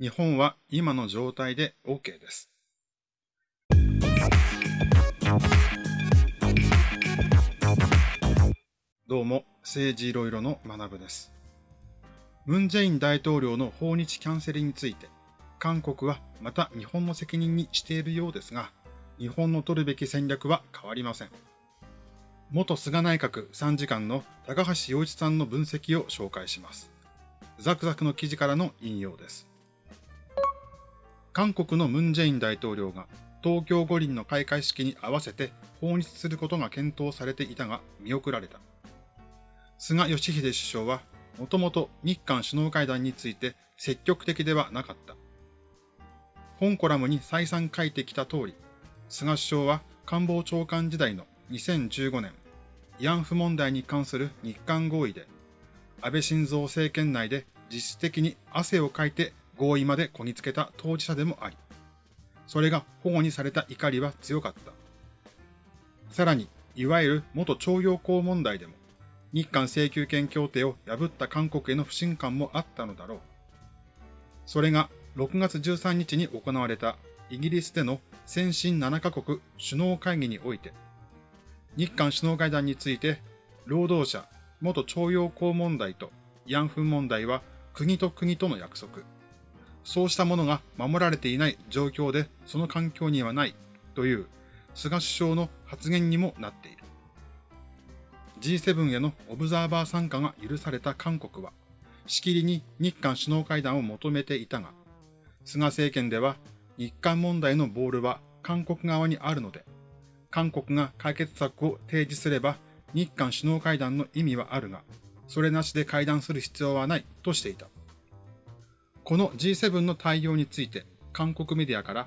日本は今の状態で OK です。どうも、政治いろいろの学部です。ムン・ジェイン大統領の訪日キャンセルについて、韓国はまた日本の責任にしているようですが、日本の取るべき戦略は変わりません。元菅内閣参事官の高橋洋一さんの分析を紹介します。ザクザクの記事からの引用です。韓国のムン・ジェイン大統領が東京五輪の開会式に合わせて訪日することが検討されていたが見送られた。菅義偉首相はもともと日韓首脳会談について積極的ではなかった。本コラムに再三書いてきた通り、菅首相は官房長官時代の2015年、慰安婦問題に関する日韓合意で、安倍晋三政権内で実質的に汗をかいて合意までこぎつけた当事者でもあり、それが保護にされた怒りは強かった。さらに、いわゆる元徴用工問題でも、日韓請求権協定を破った韓国への不信感もあったのだろう。それが6月13日に行われたイギリスでの先進7カ国首脳会議において、日韓首脳会談について、労働者、元徴用工問題と慰安婦問題は国と国との約束、そうしたものが守られていない状況でその環境にはないという菅首相の発言にもなっている。G7 へのオブザーバー参加が許された韓国は、しきりに日韓首脳会談を求めていたが、菅政権では日韓問題のボールは韓国側にあるので、韓国が解決策を提示すれば日韓首脳会談の意味はあるが、それなしで会談する必要はないとしていた。この G7 の対応について韓国メディアから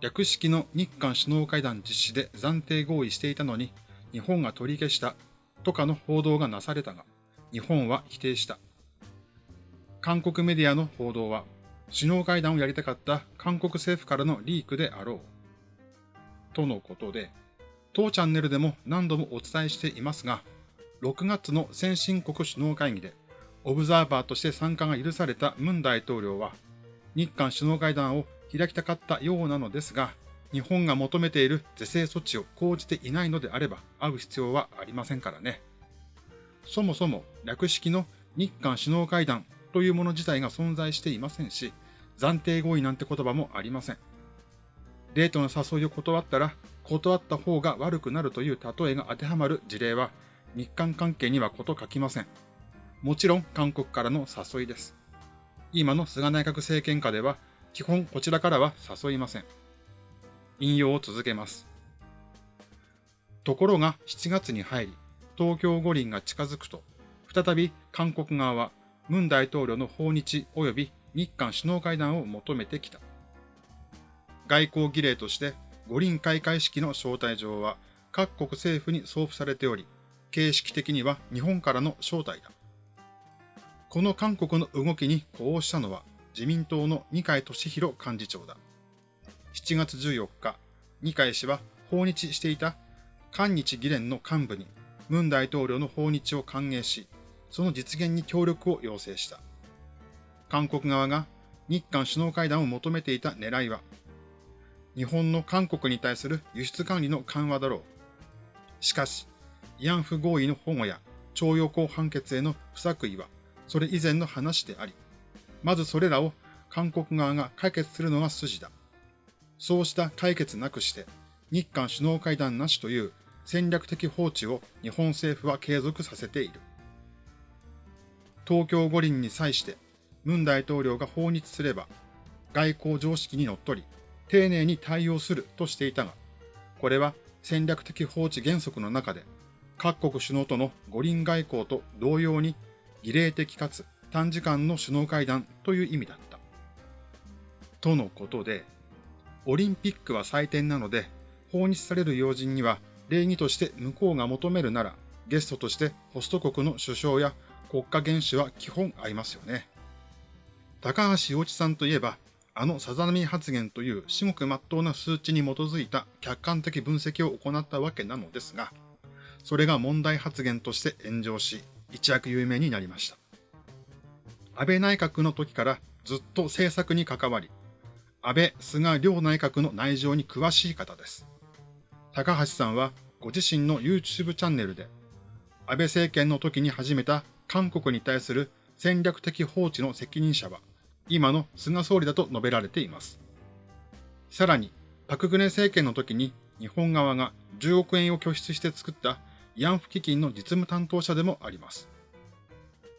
略式の日韓首脳会談実施で暫定合意していたのに日本が取り消したとかの報道がなされたが日本は否定した。韓国メディアの報道は首脳会談をやりたかった韓国政府からのリークであろう。とのことで、当チャンネルでも何度もお伝えしていますが、6月の先進国首脳会議でオブザーバーとして参加が許されたムン大統領は、日韓首脳会談を開きたかったようなのですが、日本が求めている是正措置を講じていないのであれば会う必要はありませんからね。そもそも略式の日韓首脳会談というもの自体が存在していませんし、暫定合意なんて言葉もありません。デートの誘いを断ったら、断った方が悪くなるという例えが当てはまる事例は、日韓関係にはこと書きません。もちろん韓国からの誘いです。今の菅内閣政権下では、基本こちらからは誘いません。引用を続けます。ところが7月に入り、東京五輪が近づくと、再び韓国側は、ムン大統領の訪日及び日韓首脳会談を求めてきた。外交儀礼として五輪開会式の招待状は各国政府に送付されており、形式的には日本からの招待だ。この韓国の動きに呼応したのは自民党の二階俊博幹事長だ。7月14日、二階氏は訪日していた韓日議連の幹部にムン大統領の訪日を歓迎し、その実現に協力を要請した。韓国側が日韓首脳会談を求めていた狙いは、日本の韓国に対する輸出管理の緩和だろう。しかし、慰安婦合意の保護や徴用工判決への不作為はそれ以前の話であり、まずそれらを韓国側が解決するのが筋だ。そうした解決なくして、日韓首脳会談なしという戦略的放置を日本政府は継続させている。東京五輪に際して、ムン大統領が訪日すれば、外交常識にのっとり、丁寧に対応するとしていたが、これは戦略的放置原則の中で、各国首脳との五輪外交と同様に儀礼的かつ短時間の首脳会談という意味だった。とのことで、オリンピックは祭典なので、訪日される要人には礼儀として向こうが求めるなら、ゲストとしてホスト国の首相や国家元首は基本合いますよね。高橋洋一さんといえば、あのさざ波発言という至極真っ当な数値に基づいた客観的分析を行ったわけなのですが、それが問題発言として炎上し、一躍有名になりました。安倍内閣の時からずっと政策に関わり、安倍、菅両内閣の内情に詳しい方です。高橋さんはご自身の YouTube チャンネルで、安倍政権の時に始めた韓国に対する戦略的放置の責任者は、今の菅総理だと述べられています。さらに、パククネ政権の時に日本側が10億円を拠出して作った慰安婦基金の実務担当者でもあります。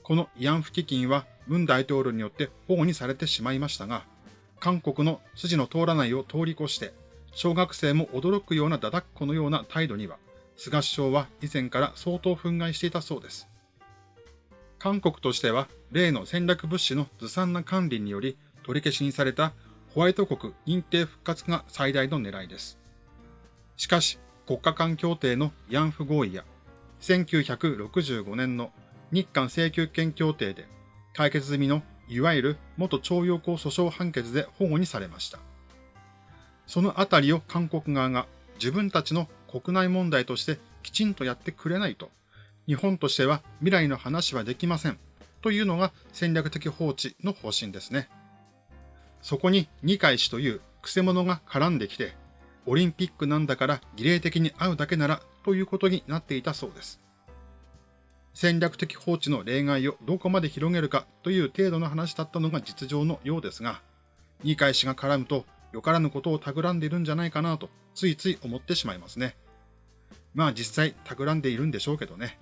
この慰安婦基金は文大統領によって保護にされてしまいましたが、韓国の筋の通らないを通り越して、小学生も驚くようなだだっこのような態度には、菅首相は以前から相当憤慨していたそうです。韓国としては、例の戦略物資のずさんな管理により取り消しにされたホワイト国認定復活が最大の狙いです。しかし、国家間協定の慰安婦合意や、1965年の日韓請求権協定で解決済みのいわゆる元徴用工訴訟判決で保護にされました。そのあたりを韓国側が自分たちの国内問題としてきちんとやってくれないと、日本としては未来の話はできませんというのが戦略的放置の方針ですね。そこに二階氏というクセ者が絡んできて、オリンピックなんだから儀礼的に会うだけならということになっていたそうです。戦略的放置の例外をどこまで広げるかという程度の話だったのが実情のようですが、二階氏が絡むとよからぬことを企んでいるんじゃないかなとついつい思ってしまいますね。まあ実際企んでいるんでしょうけどね。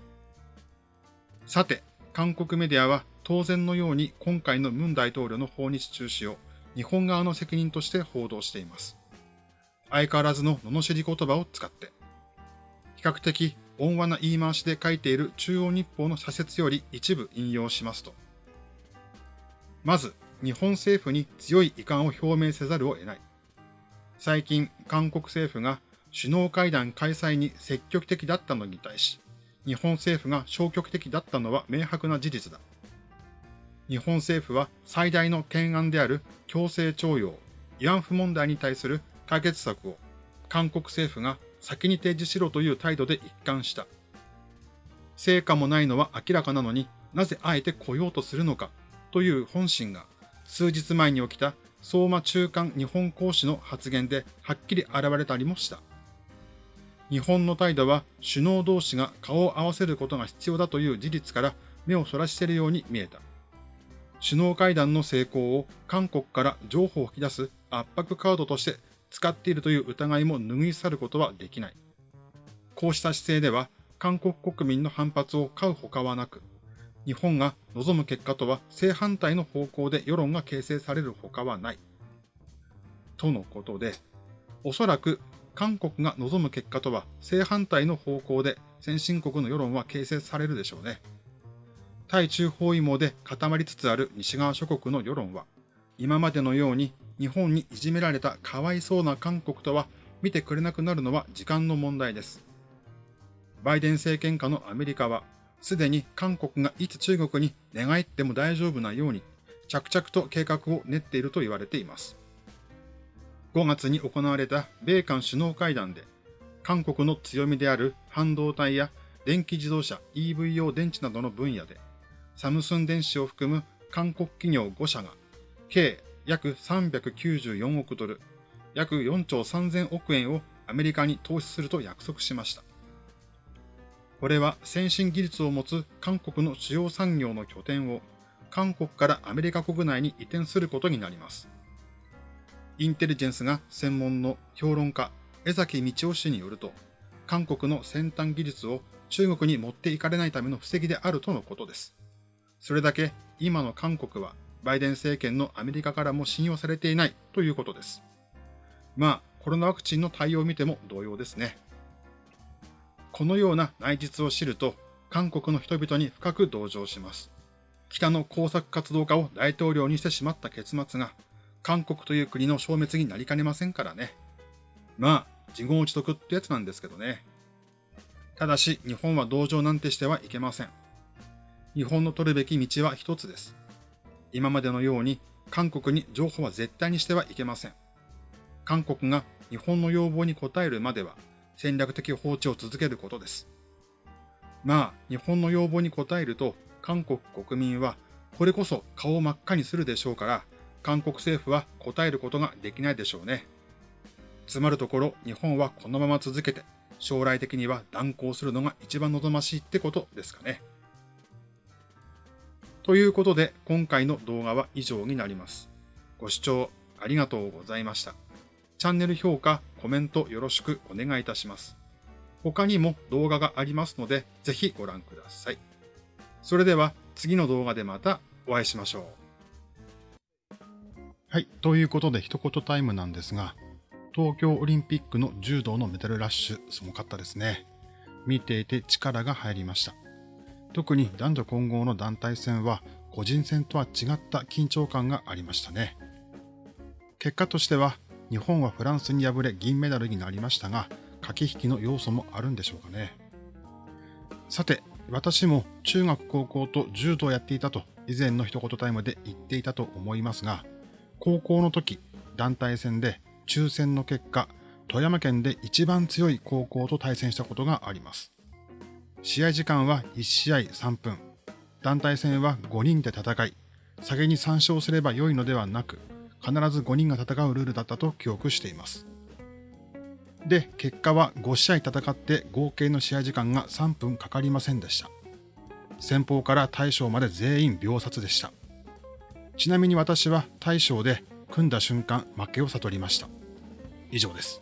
さて、韓国メディアは当然のように今回のムン大統領の訪日中止を日本側の責任として報道しています。相変わらずの罵り言葉を使って、比較的温和な言い回しで書いている中央日報の社説より一部引用しますと、まず、日本政府に強い遺憾を表明せざるを得ない。最近、韓国政府が首脳会談開催に積極的だったのに対し、日本政府が消極的だったのは明白な事実だ。日本政府は最大の懸案である強制徴用、慰安婦問題に対する解決策を韓国政府が先に提示しろという態度で一貫した。成果もないのは明らかなのになぜあえて来ようとするのかという本心が数日前に起きた相馬中間日本公使の発言ではっきり現れたりもした。日本の態度は首脳同士が顔を合わせることが必要だという事実から目をそらしているように見えた。首脳会談の成功を韓国から情報を引き出す圧迫カードとして使っているという疑いも拭い去ることはできない。こうした姿勢では韓国国民の反発を買うほかはなく、日本が望む結果とは正反対の方向で世論が形成されるほかはない。とのことで、おそらく韓国が望む結果とは正反対の方向で先進国の世論は形成されるでしょうね。対中包囲網で固まりつつある西側諸国の世論は、今までのように日本にいじめられたかわいそうな韓国とは見てくれなくなるのは時間の問題です。バイデン政権下のアメリカは、すでに韓国がいつ中国に寝返っても大丈夫なように、着々と計画を練っていると言われています。5月に行われた米韓首脳会談で、韓国の強みである半導体や電気自動車 EV 用電池などの分野で、サムスン電子を含む韓国企業5社が、計約394億ドル、約4兆3000億円をアメリカに投資すると約束しました。これは先進技術を持つ韓国の主要産業の拠点を韓国からアメリカ国内に移転することになります。インテリジェンスが専門の評論家江崎道夫氏によると、韓国の先端技術を中国に持っていかれないための布石であるとのことです。それだけ今の韓国はバイデン政権のアメリカからも信用されていないということです。まあ、コロナワクチンの対応を見ても同様ですね。このような内実を知ると、韓国の人々に深く同情します。北の工作活動家を大統領にしてしまった結末が、韓国という国の消滅になりかねませんからね。まあ、自業自得ってやつなんですけどね。ただし、日本は同情なんてしてはいけません。日本の取るべき道は一つです。今までのように韓国に情報は絶対にしてはいけません。韓国が日本の要望に応えるまでは戦略的放置を続けることです。まあ、日本の要望に応えると韓国国民はこれこそ顔を真っ赤にするでしょうから、韓国政府は答えることができないでしょうね。つまるところ、日本はこのまま続けて、将来的には断行するのが一番望ましいってことですかね。ということで、今回の動画は以上になります。ご視聴ありがとうございました。チャンネル評価、コメントよろしくお願いいたします。他にも動画がありますので、ぜひご覧ください。それでは次の動画でまたお会いしましょう。はい。ということで一言タイムなんですが、東京オリンピックの柔道のメダルラッシュ、すごかったですね。見ていて力が入りました。特に男女混合の団体戦は個人戦とは違った緊張感がありましたね。結果としては日本はフランスに敗れ銀メダルになりましたが、駆け引きの要素もあるんでしょうかね。さて、私も中学高校と柔道をやっていたと以前の一言タイムで言っていたと思いますが、高校の時、団体戦で抽選の結果、富山県で一番強い高校と対戦したことがあります。試合時間は1試合3分。団体戦は5人で戦い、先に3勝すれば良いのではなく、必ず5人が戦うルールだったと記憶しています。で、結果は5試合戦って合計の試合時間が3分かかりませんでした。先方から大将まで全員秒殺でした。ちなみに私は大将で組んだ瞬間負けを悟りました。以上です。